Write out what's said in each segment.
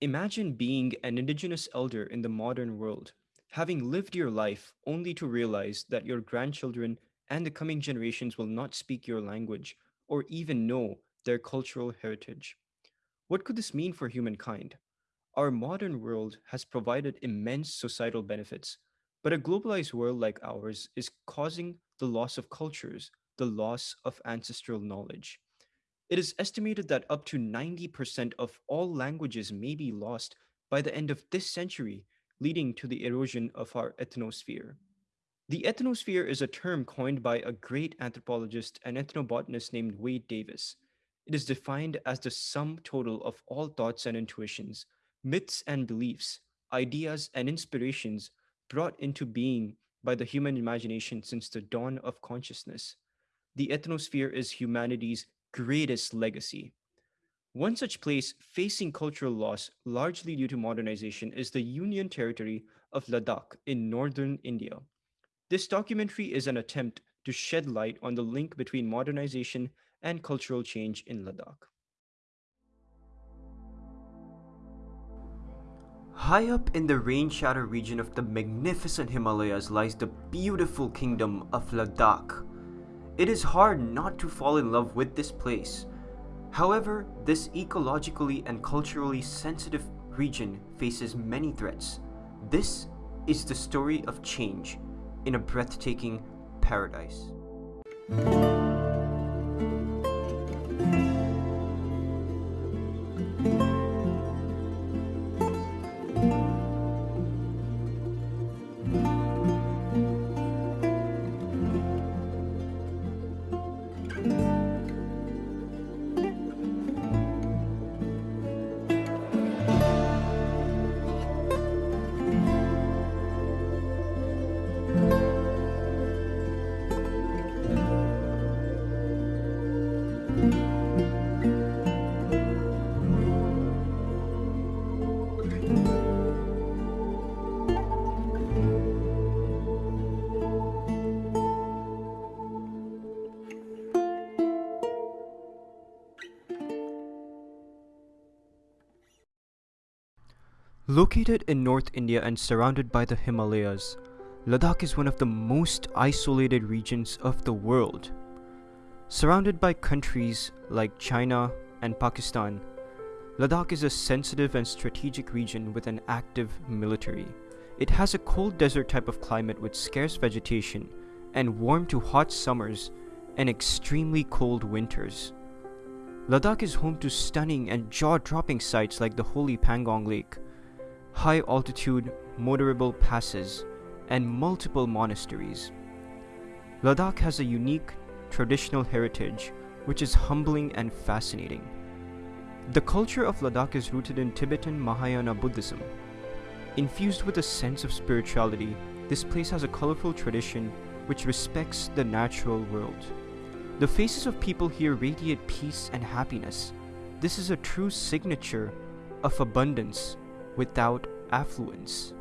Imagine being an indigenous elder in the modern world, having lived your life only to realize that your grandchildren and the coming generations will not speak your language or even know their cultural heritage. What could this mean for humankind? Our modern world has provided immense societal benefits, but a globalized world like ours is causing the loss of cultures, the loss of ancestral knowledge. It is estimated that up to 90% of all languages may be lost by the end of this century, leading to the erosion of our ethnosphere. The ethnosphere is a term coined by a great anthropologist and ethnobotanist named Wade Davis. It is defined as the sum total of all thoughts and intuitions, myths and beliefs, ideas and inspirations brought into being by the human imagination since the dawn of consciousness. The ethnosphere is humanity's greatest legacy. One such place facing cultural loss, largely due to modernization, is the Union Territory of Ladakh in northern India. This documentary is an attempt to shed light on the link between modernization and cultural change in Ladakh. High up in the rain shadow region of the magnificent Himalayas lies the beautiful kingdom of Ladakh. It is hard not to fall in love with this place. However, this ecologically and culturally sensitive region faces many threats. This is the story of change in a breathtaking paradise. Located in North India and surrounded by the Himalayas, Ladakh is one of the most isolated regions of the world. Surrounded by countries like China and Pakistan, Ladakh is a sensitive and strategic region with an active military. It has a cold desert type of climate with scarce vegetation and warm to hot summers and extremely cold winters. Ladakh is home to stunning and jaw-dropping sights like the holy Pangong Lake, high altitude motorable passes, and multiple monasteries. Ladakh has a unique traditional heritage which is humbling and fascinating. The culture of Ladakh is rooted in Tibetan Mahayana Buddhism. Infused with a sense of spirituality, this place has a colorful tradition which respects the natural world. The faces of people here radiate peace and happiness. This is a true signature of abundance without affluence.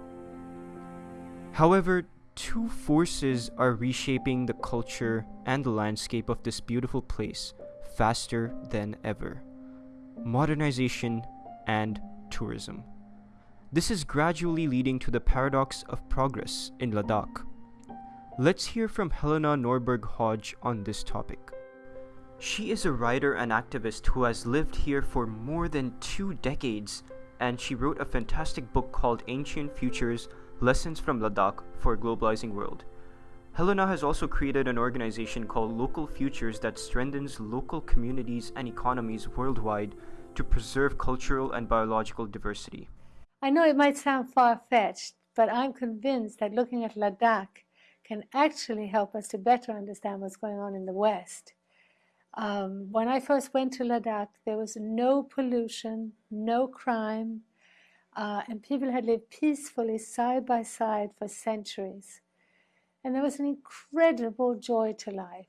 However, two forces are reshaping the culture and the landscape of this beautiful place faster than ever modernization and tourism. This is gradually leading to the paradox of progress in Ladakh. Let's hear from Helena Norberg Hodge on this topic. She is a writer and activist who has lived here for more than two decades and she wrote a fantastic book called Ancient Futures Lessons from Ladakh for a Globalizing World. Helena has also created an organization called Local Futures that strengthens local communities and economies worldwide to preserve cultural and biological diversity. I know it might sound far fetched, but I'm convinced that looking at Ladakh can actually help us to better understand what's going on in the West. Um, when I first went to Ladakh, there was no pollution, no crime, uh, and people had lived peacefully side by side for centuries. And there was an incredible joy to life.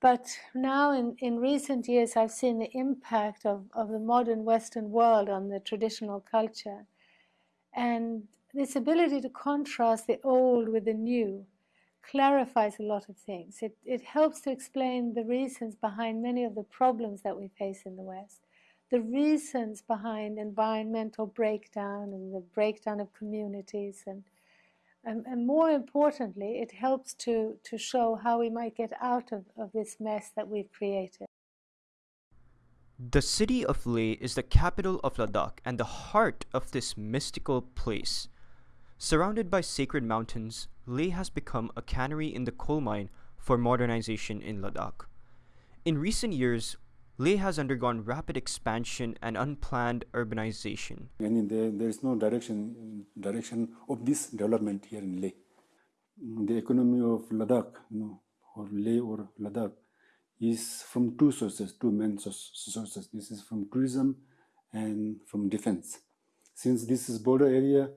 But now, in, in recent years, I've seen the impact of, of the modern Western world on the traditional culture. And this ability to contrast the old with the new clarifies a lot of things. It, it helps to explain the reasons behind many of the problems that we face in the West, the reasons behind environmental breakdown and the breakdown of communities. And, and, and more importantly, it helps to, to show how we might get out of, of this mess that we've created. The city of Leh is the capital of Ladakh and the heart of this mystical place. Surrounded by sacred mountains, Leh has become a cannery in the coal mine for modernization in Ladakh. In recent years, Leh has undergone rapid expansion and unplanned urbanization. And there, there is no direction direction of this development here in Leh. The economy of Ladakh, you know, or Leh or Ladakh, is from two sources, two main sources. This is from tourism and from defense. Since this is border area,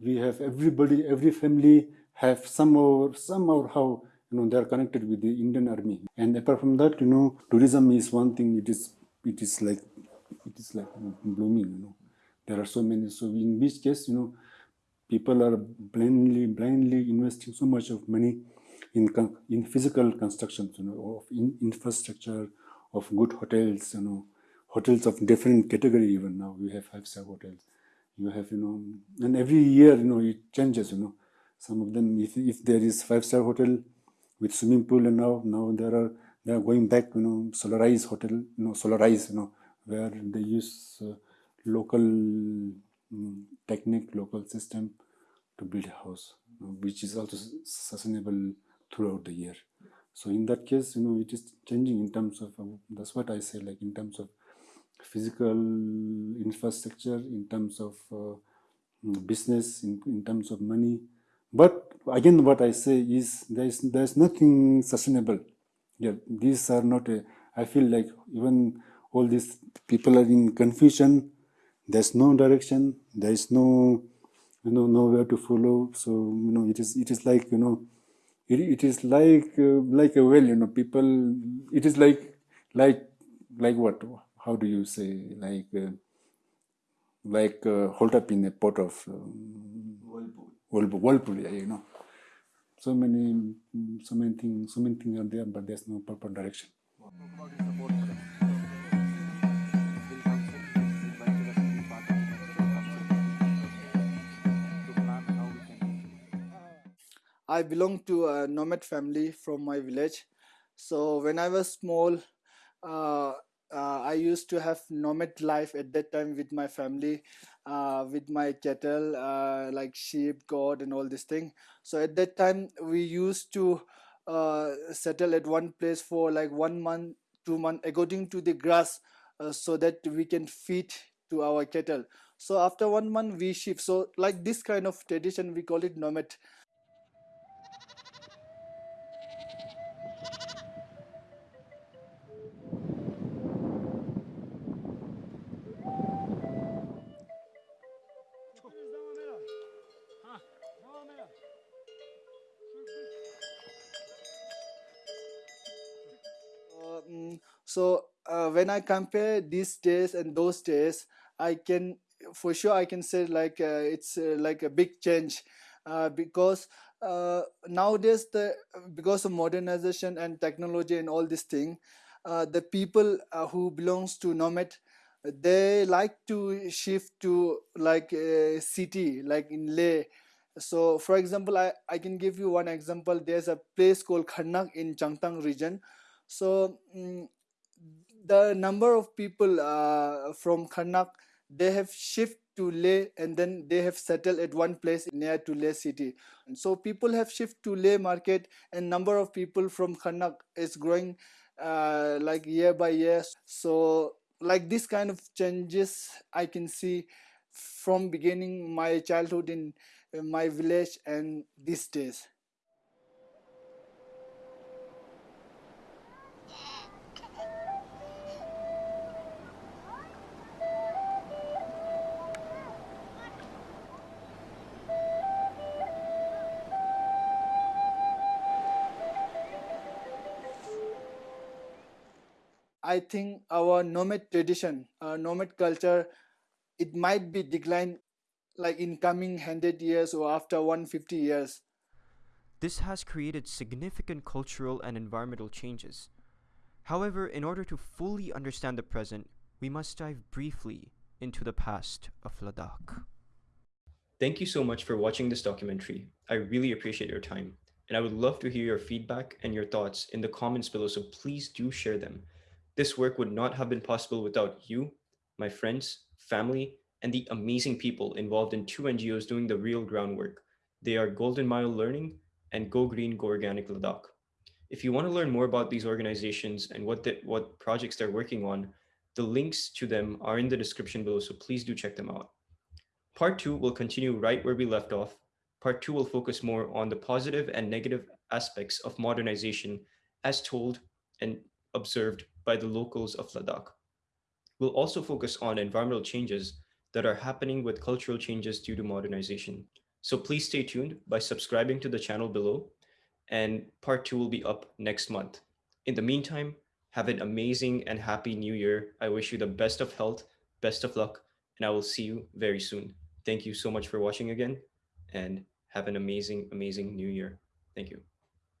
we have everybody, every family have some somehow, somehow how you know they are connected with the Indian Army. And apart from that, you know, tourism is one thing. It is, it is like, it is like blooming. You know, there are so many. So in which case, you know, people are blindly, blindly investing so much of money in in physical constructions, you know, of in infrastructure, of good hotels, you know, hotels of different category. Even now we have five star hotels. You have, you know, and every year, you know, it changes. You know, some of them, if if there is five star hotel with swimming pool, and now now there are they are going back, you know, solarized hotel, you know, solarized, you know, where they use uh, local um, technique, local system to build a house, you know, which is also sustainable throughout the year. So in that case, you know, it is changing in terms of, uh, that's what I say, like in terms of physical infrastructure, in terms of uh, mm, business, in, in terms of money. But again, what I say is there is there's nothing sustainable. Yeah, these are not. A, I feel like even all these people are in confusion. There's no direction. There is no, you know, nowhere to follow. So you know, it is it is like you know, it, it is like uh, like a well you know people it is like like like what how do you say like uh, like uh, hold up in a pot of um, whirlpool. whirlpool yeah, you know so many so many things so many things are there but there's no proper direction I belong to a nomad family from my village. So when I was small, uh, uh, I used to have nomad life at that time with my family, uh, with my cattle, uh, like sheep, goat, and all this thing. So at that time, we used to uh, settle at one place for like one month, two months, according to the grass, uh, so that we can feed to our cattle. So after one month, we shift. So like this kind of tradition, we call it nomad. So uh, when i compare these days and those days i can for sure i can say like uh, it's uh, like a big change. Uh, because uh, nowadays the because of modernization and technology and all this thing uh, the people who belongs to nomad they like to shift to like a city like in leh so for example i, I can give you one example. There's a place called kharnak in changtang region so um, the number of people uh, from Kharnak, they have shift to Leh and then they have settled at one place near to Leh city. And so people have shift to Leh market and number of people from Kharnak is growing uh, like year by year. So like this kind of changes I can see from beginning my childhood in my village and these days. I think our nomad tradition, our nomad culture, it might be declined like in coming 100 years or after 150 years. This has created significant cultural and environmental changes. However, in order to fully understand the present, we must dive briefly into the past of Ladakh. Thank you so much for watching this documentary. I really appreciate your time, and I would love to hear your feedback and your thoughts in the comments below, so please do share them. This work would not have been possible without you, my friends, family, and the amazing people involved in two NGOs doing the real groundwork. They are Golden Mile Learning and Go Green Go Organic Ladakh. If you want to learn more about these organizations and what the, what projects they're working on, the links to them are in the description below, so please do check them out. Part two will continue right where we left off. Part two will focus more on the positive and negative aspects of modernization as told and observed by the locals of Ladakh. We'll also focus on environmental changes that are happening with cultural changes due to modernization. So please stay tuned by subscribing to the channel below and part two will be up next month. In the meantime, have an amazing and happy new year. I wish you the best of health, best of luck, and I will see you very soon. Thank you so much for watching again and have an amazing, amazing new year. Thank you.